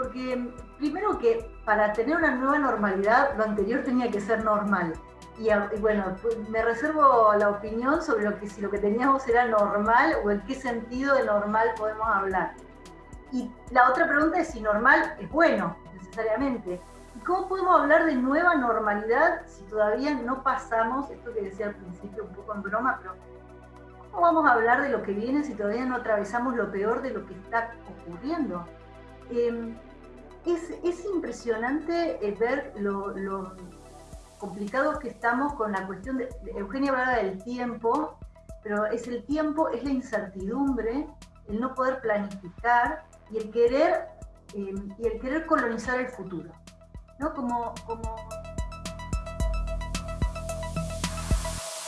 porque primero que para tener una nueva normalidad, lo anterior tenía que ser normal. Y, bueno, pues, me reservo la opinión sobre lo que si lo que teníamos era normal o en qué sentido de normal podemos hablar. Y la otra pregunta es si normal es bueno, necesariamente. ¿Y cómo podemos hablar de nueva normalidad si todavía no pasamos, esto que decía al principio un poco en broma, pero ¿cómo vamos a hablar de lo que viene si todavía no atravesamos lo peor de lo que está ocurriendo? Em, es, es, impresionante eh, ver lo, complicados que estamos con la cuestión de, Eugenia hablaba del tiempo, pero es el tiempo, es la incertidumbre, el no poder planificar y el querer, em, y el querer colonizar el futuro. ¿no? Como, como